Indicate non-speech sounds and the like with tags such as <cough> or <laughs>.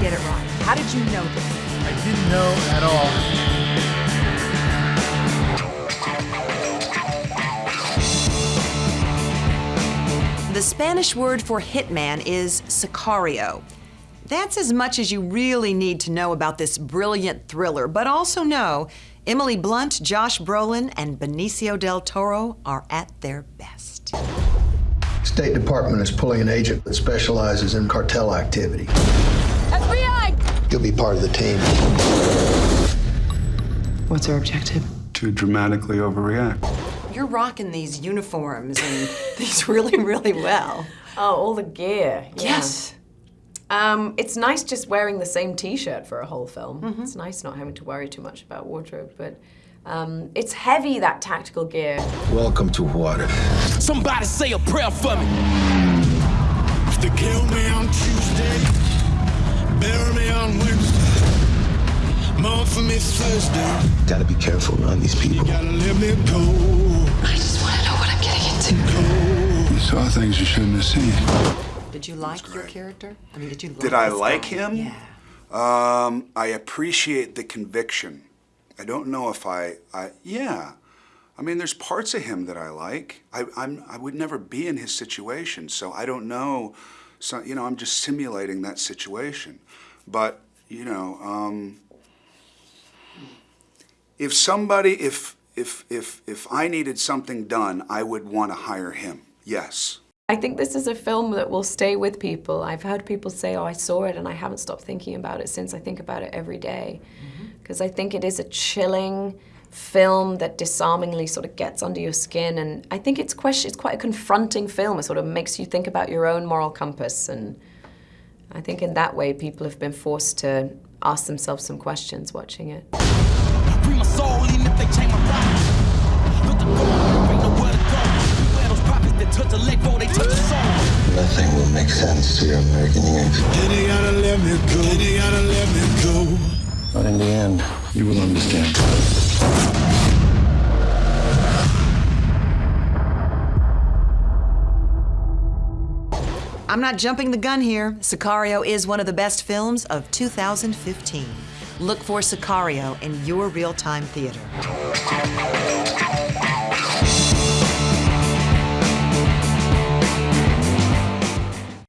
get it right. How did you know this? I didn't know at all. The Spanish word for hitman is sicario. That's as much as you really need to know about this brilliant thriller, but also know Emily Blunt, Josh Brolin, and Benicio del Toro are at their best. State Department is pulling an agent that specializes in cartel activity. FBI! You'll be part of the team. What's our objective? To dramatically overreact. You're rocking these uniforms and <laughs> these really, really well. Oh, all the gear. yeah. Yes. Um, it's nice just wearing the same T-shirt for a whole film. It's nice not having to worry too much about wardrobe, but um, it's heavy that tactical gear. Welcome to Juárez. Somebody say a prayer for me. They kill me on Tuesday, mourn Thursday. Gotta be careful around these people. You Gotta let me go. I just want to know what I'm getting into. You saw things you shouldn't have seen. Did you like your character? I mean, did you? Did like I like guy? him? Yeah. Um, I appreciate the conviction. I don't know if I, I, yeah. I mean, there's parts of him that I like. I, I'm, I would never be in his situation, so I don't know. So, you know, I'm just simulating that situation. But, you know, um, if somebody, if, if, if, if I needed something done, I would want to hire him. Yes. I think this is a film that will stay with people. I've heard people say, oh, I saw it and I haven't stopped thinking about it since. I think about it every day. Mm-hmm. Because I think it is a chilling film that disarmingly sort of gets under your skin. And I think it's, question, it's quite a confronting film. It sort of makes you think about your own moral compass. And I think in that way, people have been forced to ask themselves some questions watching it. Free my soul, even if they change my life. Look the door, ain't nowhere to go. Beware those prophets that touch the leg before they touch the soul. Nothing will make sense to your American youth. They let me go. They let me go. But in the end, You will understand. I'm not jumping the gun here. Sicario is one of the best films of 2015. Look for Sicario in your real-time theater.